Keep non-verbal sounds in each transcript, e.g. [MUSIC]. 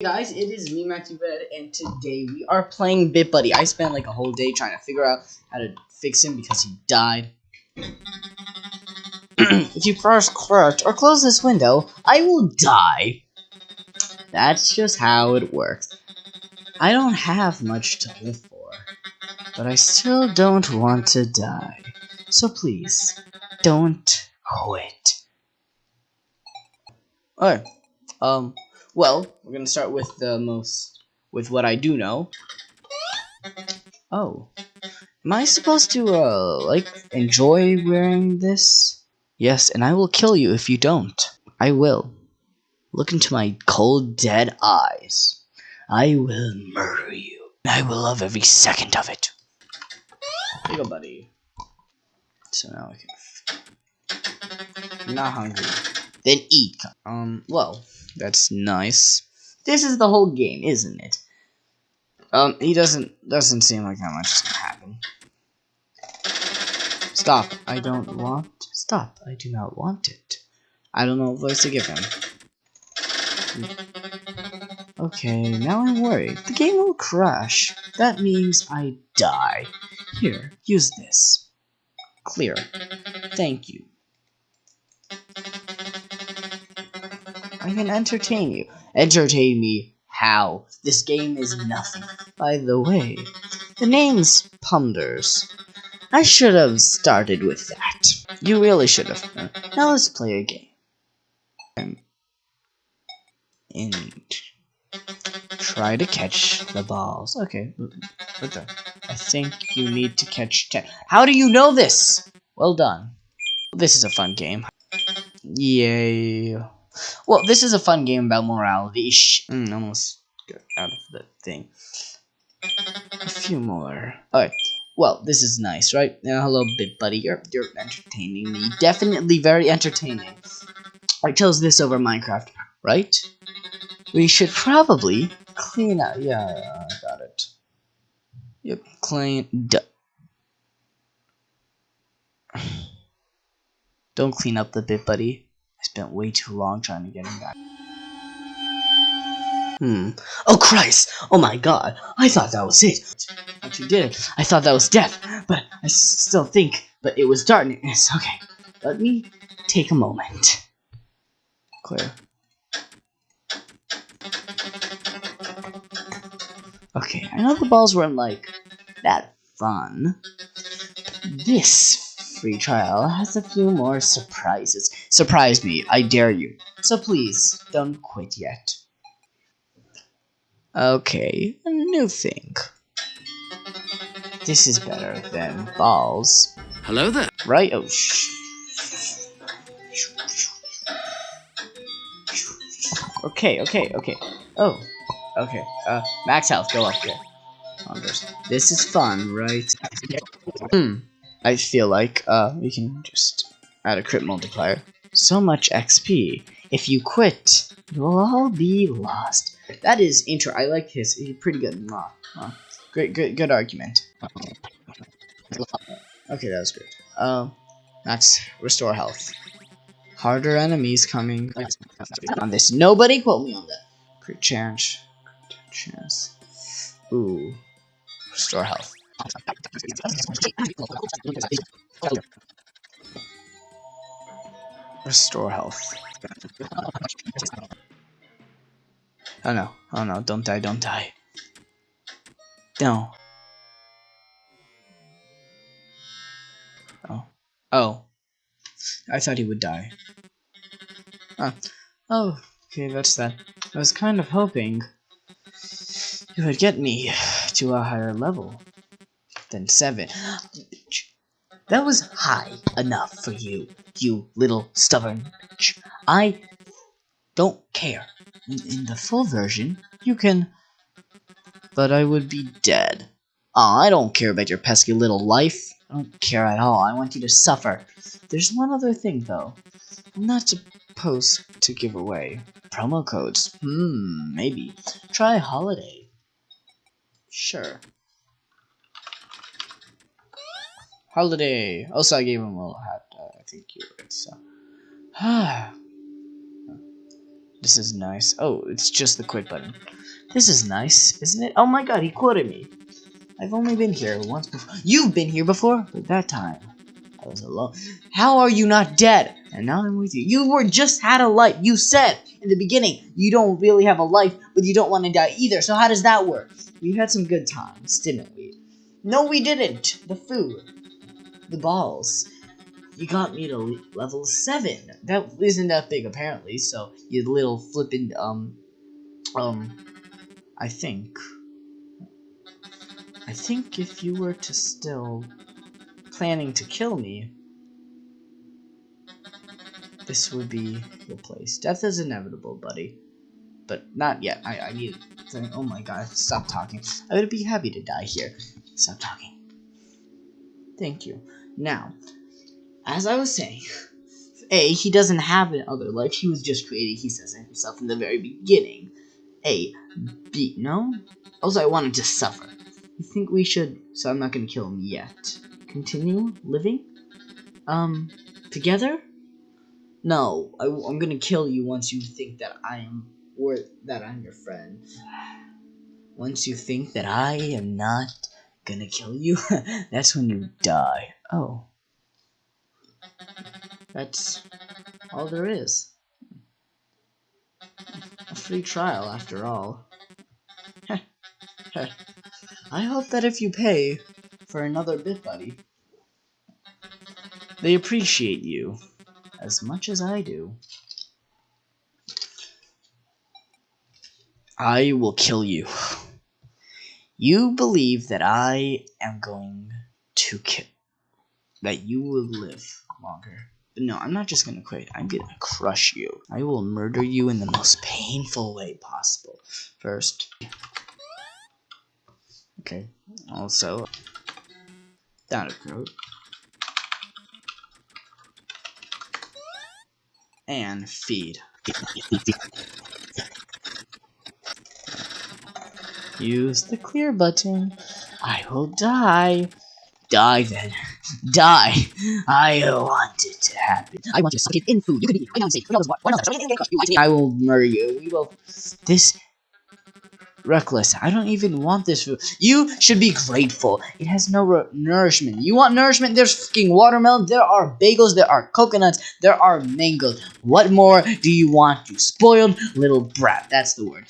Guys, it is me, Matthew Red, and today we are playing Bit Buddy. I spent like a whole day trying to figure out how to fix him because he died. [CLEARS THROAT] if you press crouch or close this window, I will die. That's just how it works. I don't have much to live for, but I still don't want to die. So please, don't quit. Alright, um, well, we're gonna start with the most, with what I do know. Oh, am I supposed to, uh, like, enjoy wearing this? Yes, and I will kill you if you don't. I will. Look into my cold, dead eyes. I will murder you. I will love every second of it. Here you go, buddy. So now I can. I'm not hungry. Then eat. Um, well, that's nice. This is the whole game, isn't it? Um, he doesn't doesn't seem like that much is gonna happen. Stop. I don't want. Stop. I do not want it. I don't know what voice to give him. Okay, now I'm worried. The game will crash. That means I die. Here, use this. Clear. Thank you. I can entertain you. Entertain me how? This game is nothing. By the way, the name's Punders. I should have started with that. You really should have. Now let's play a game. And try to catch the balls. Okay? I think you need to catch ten. How do you know this? Well done. This is a fun game. Yay. Well, this is a fun game about morality. Shh. Mm, almost got out of the thing. A few more. Alright. Well, this is nice, right? Now, hello, Bit Buddy. You're, you're entertaining me. Definitely very entertaining. I chose this over Minecraft, right? We should probably clean out. Yeah, I got it. Yep, clean. [SIGHS] Don't clean up the Bit Buddy. I spent way too long trying to get him back. Hmm. Oh Christ! Oh my god! I thought that was it! But you did. I thought that was death, but I still think, but it was darkness. Okay. Let me take a moment. Clear. Okay, I know the balls weren't like that fun. This free trial has a few more surprises. Surprise me, I dare you. So please, don't quit yet. Okay, a new thing. This is better than balls. Hello there. Right? Oh, shh. Okay, okay, okay. Oh, okay. Uh, max health, go up here. This is fun, right? Hmm. I feel like uh, we can just add a crit multiplier. So much XP. If you quit, it will all be lost. That is intro. I like his. He's pretty good. Great, good, good argument. Okay, that was good. Um, max restore health. Harder enemies coming on this. Nobody quote me on that. Crit chance. Chance. Ooh. Restore health. Restore health. Oh no, oh no, don't die, don't die. No. Oh. Oh. I thought he would die. Ah. Oh, okay, that's that. I was kind of hoping you would get me to a higher level than seven. That was high enough for you, you little stubborn. I don't care. In the full version, you can. But I would be dead. Oh, I don't care about your pesky little life. I don't care at all. I want you to suffer. There's one other thing, though. I'm not supposed to give away. Promo codes. Hmm, maybe. Try holiday. Sure. Holiday. Also, I gave him a little hat. Uh, I think you would. So, ah. [SIGHS] This is nice. Oh, it's just the quit button. This is nice, isn't it? Oh my god, he quoted me. I've only been here once before. You've been here before, but that time I was alone. How are you not dead? And now I'm with you. You were just had a life. You said in the beginning you don't really have a life, but you don't want to die either. So how does that work? We had some good times, didn't we? No, we didn't. The food, the balls. You got me to level seven. That isn't that big apparently. So you little flippin' um um. I think. I think if you were to still planning to kill me, this would be the place. Death is inevitable, buddy. But not yet. I, I need oh my god, stop talking. I would be happy to die here. Stop talking. Thank you. Now, as I was saying, A, he doesn't have another life. He was just created, he says it himself in the very beginning. A. B. No? Also, I wanted to suffer. You think we should... So I'm not gonna kill him yet continue living? Um, together? No, I, am gonna kill you once you think that I am, worth, that I'm your friend. Once you think that I am not gonna kill you, [LAUGHS] that's when you mm-hmm. die. Oh. That's all there is. A free trial, after all. [LAUGHS] I hope that if you pay, for another bit, buddy. They appreciate you as much as I do. I will kill you. You believe that I am going to kill, that you will live longer. But no, I'm not just gonna quit. I'm gonna crush you. I will murder you in the most painful way possible. First. Okay. Also, down a. And feed. Use the clear button. I will die. Die then. Die. I want it to happen. I want you to suck it in food. You can eat it. I know safe. Who knows what? What else? I will murder you. We will. This reckless. I don't even want this food. You should be grateful. It has no nourishment. You want nourishment? There's fucking watermelon. There are bagels. There are coconuts. There are mangoes. What more do you want, you spoiled little brat? That's the word.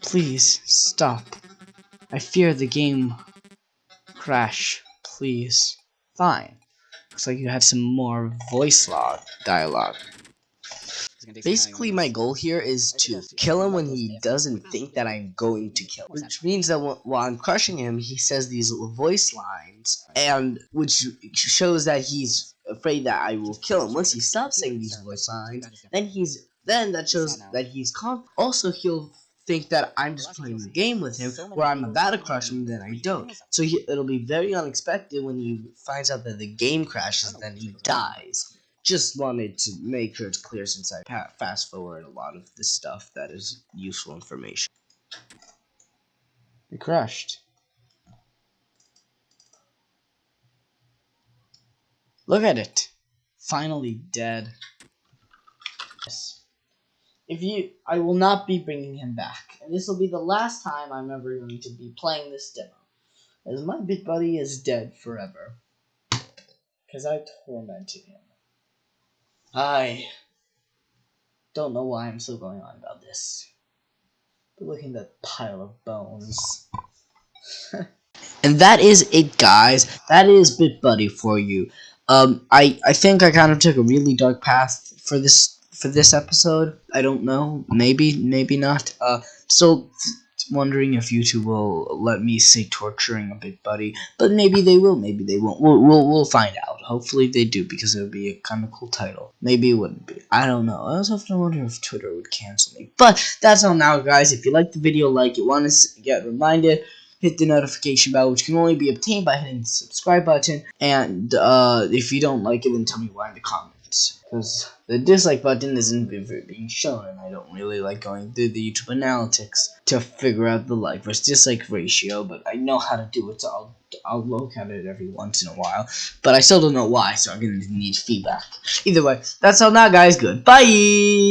Please, stop. I fear the game crash. Please. Fine. Looks like you have some more voice log dialogue. Basically, my goal here is to kill him when he doesn't think that I'm going to kill him. Which means that while I'm crushing him, he says these voice lines, and which shows that he's afraid that I will kill him. Once he stops saying these voice lines, then he's then that shows that he's calm. Also, he'll think that I'm just playing the game with him, where I'm about to crush him, then I don't. So he, it'll be very unexpected when he finds out that the game crashes, then he dies just wanted to make sure it's clear since I fast forward a lot of the stuff that is useful information. It crashed. Look at it. Finally dead. Yes. If you, I will not be bringing him back. And this will be the last time I'm ever going to be playing this demo. As my bit buddy is dead forever. Because I tormented him. I don't know why I'm still going on about this. But look at that pile of bones. [LAUGHS] and that is it, guys. That is Bit Buddy for you. Um, I I think I kind of took a really dark path for this for this episode. I don't know. Maybe maybe not. Uh, so wondering if YouTube will let me say torturing a Bit Buddy, but maybe they will, maybe they won't. We'll, we'll, we'll find out. Hopefully they do, because it would be a kind of cool title. Maybe it wouldn't be. I don't know. I also to wonder if Twitter would cancel me. But that's all now, guys. If you like the video, like it, want to get reminded, hit the notification bell, which can only be obtained by hitting the subscribe button. And uh, if you don't like it, then tell me why in the comments. Because the dislike button isn't being shown, and I don't really like going through the YouTube analytics to figure out the like versus dislike ratio, but I know how to do it, so I'll, I'll look at it every once in a while. But I still don't know why, so I'm to need feedback. Either way, that's all now, guys. Goodbye!